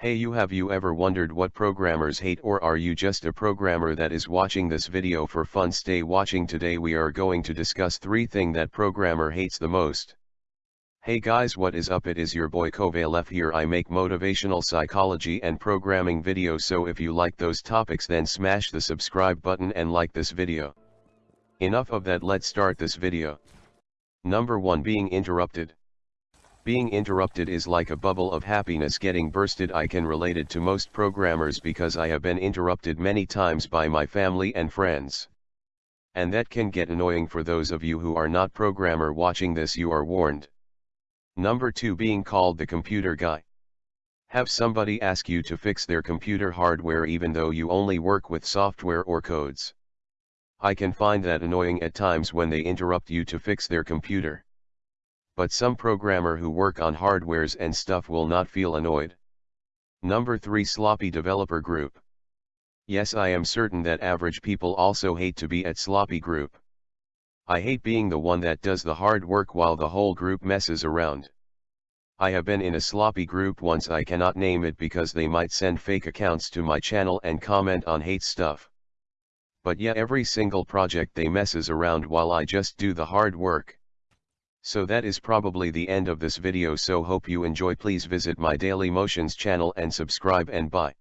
Hey you have you ever wondered what programmers hate or are you just a programmer that is watching this video for fun stay watching today we are going to discuss three thing that programmer hates the most. Hey guys what is up it is your boy Kovalef here I make motivational psychology and programming videos so if you like those topics then smash the subscribe button and like this video. Enough of that let's start this video. Number 1 Being interrupted. Being interrupted is like a bubble of happiness getting bursted I can relate it to most programmers because I have been interrupted many times by my family and friends. And that can get annoying for those of you who are not programmer watching this you are warned. Number 2 Being called the computer guy. Have somebody ask you to fix their computer hardware even though you only work with software or codes. I can find that annoying at times when they interrupt you to fix their computer but some programmer who work on hardwares and stuff will not feel annoyed. Number 3 Sloppy Developer Group. Yes I am certain that average people also hate to be at sloppy group. I hate being the one that does the hard work while the whole group messes around. I have been in a sloppy group once I cannot name it because they might send fake accounts to my channel and comment on hate stuff. But yeah every single project they messes around while I just do the hard work. So that is probably the end of this video so hope you enjoy please visit my Daily Motions channel and subscribe and bye.